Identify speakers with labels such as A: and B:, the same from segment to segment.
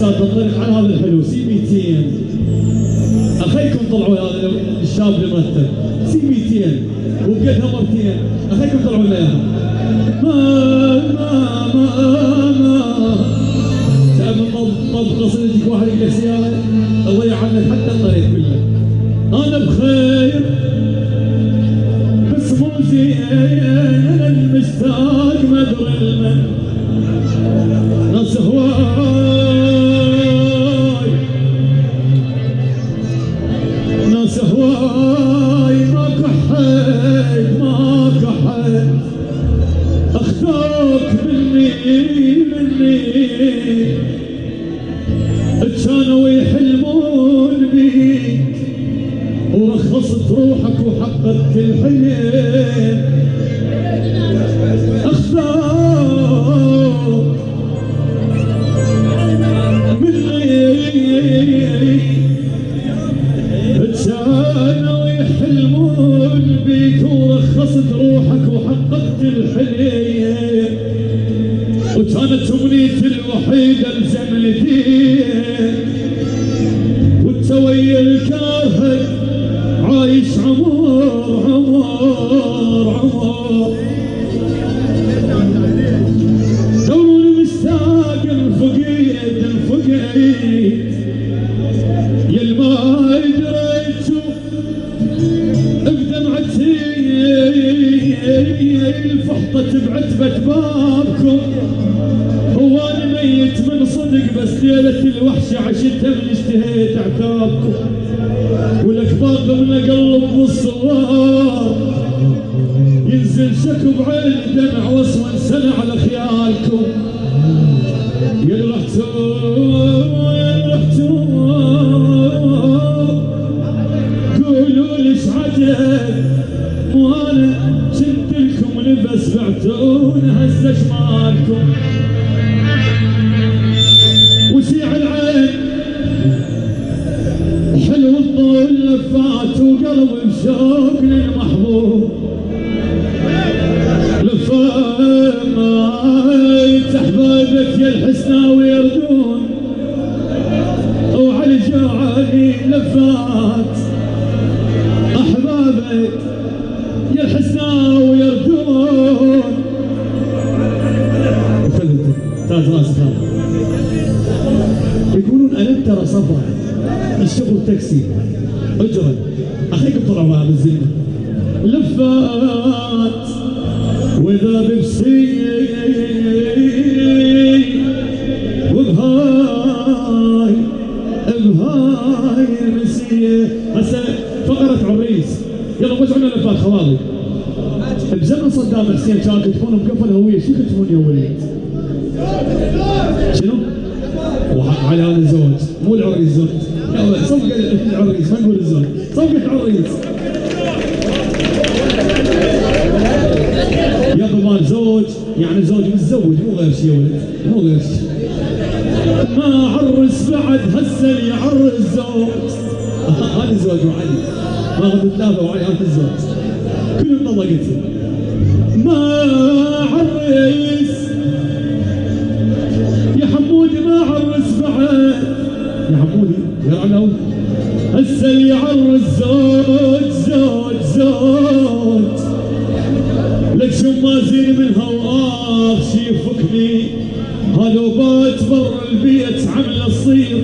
A: دراسات تنطلق على هذا الحلو. سي 200 أخيكم طلعوا هذا الشاب اللي مرتب سي 200 وبقدها مرتين أخيكم طلعوا لنا اياها ما ما ما ما. تعرف طب طب قصيدتك واحد يقول سياره تضيع عنك حتى الطريق كله. أنا بخير. بس مو زين. المشتاق ما أدري المن الحلم وكانت امنيتي الوحيدة لزملتي وانت ويا الكاهن عايش عمر عمر عمر. الفحطة بعتبة بابكم. هو أنا ميت من صدق بس ليلة الوحشة عشتها من اشتهيت عتابكم. ولك باقي من قلب بالصوار ينزل شكو بعين دمع واسود سنة على خيالكم يا رحتوا وقلبي بشوق للمحبوب لفات احبابك يا الحسناوي يردون وعلى جوعاني لفات أحبابك يا الحسناوي يردون يقولون ألم ترى صفا الشغل تاكسي اجرا اخيكم طلعوا هذا الزلمه لفات. وإذا ببسي وبهاي بهاي المسيه هسه فقرة عريس. يلا وزعوا لنا لفات خواطر بزمن صدام حسين كانوا يكتبون مقفل هوية. شو يكتبون يا وليد؟ شنو؟ وعلى هذا الزواج مو العريس زوج. يلا صفقة العريس ما نقول الزوج صفقة عريس يا مال زوج يعني زوج متزوج مو غير شيء ولد مو غير شيء ما عرس بعد هسه اللي يعرس زوج. هذا زوج. وعلي ما غد ثلاثة وعلي هذا الزوج كلهم طلقت ما عرس عنه هسه اللي يعرس زوج زوج زوج لك شو ما زين منها وآخ شي يفكني. هلو بات برا البيت عمل الصير.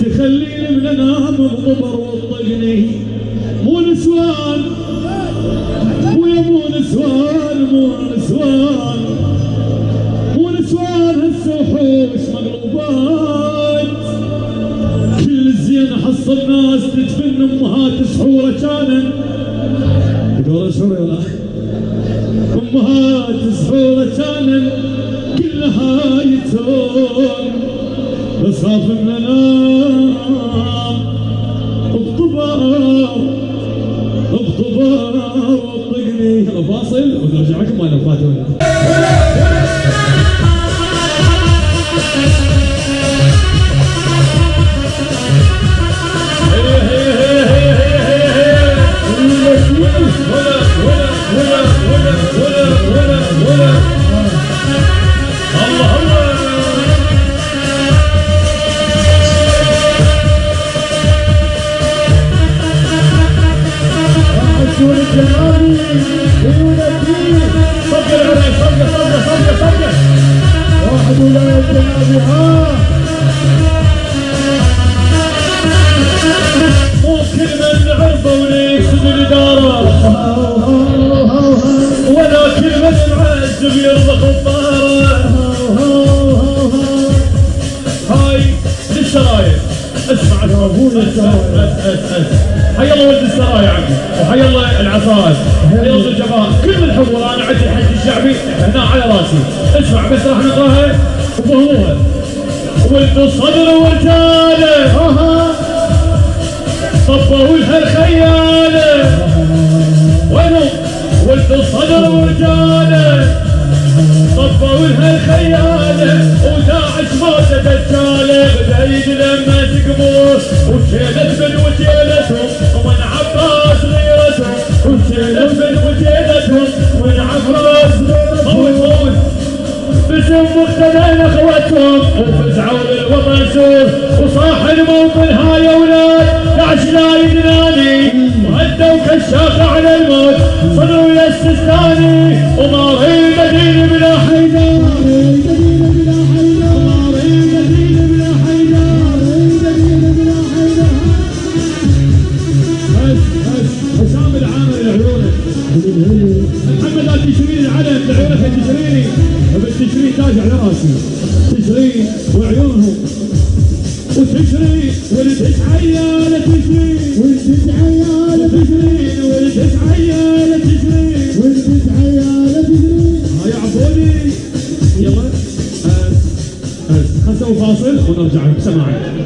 A: تخليني من أنام بضبر وتطقني مو نسوان ويا مو نسوان مو نسوان مو نسوان هسه وحوش مقلوبات حصل ناس تدفن أمهات سحورة كانت تقول سحوره ولا أمهات سحورة كانت كلها يتون بس خاف ان بضبار بضبار وطقني. فاصل ونرجع لكم وأنا كل من من هاي اسمع حي الله ولد السرايا عمي وحي الله العصائر حي الله الجماعة كل الحضور أنا عندي الحج الشعبي هنا على راسي اسمع بس راح نقراها وفهموها ولد الصدر ورجاله صفوا لها الخياله وينهم ولد الصدر ورجاله صفوا لها الخياله وداعش مات دجاله بدايد لما تقبوه وشيلت من وجيلتهم. ومن عباس غيرتهم. وشيلت من وجيلتهم. باسم مقتدى اخوتهم وفزعوا للوطن سوف وصاح الموطن هاي أولاد داعش لا يدناني وهدوا كشاف على الموت صدروا يا السستاني وما هي لعيونك تشريني بالتشري تاج على راسي تشري وعيونهم وتشري ولدك عيالة تشري ولدك عيالة تشري ولدك عيالة تشري ولدك عيالة تشري هاي عبودي يلا أس خسوا فاصل ونرجع سماعي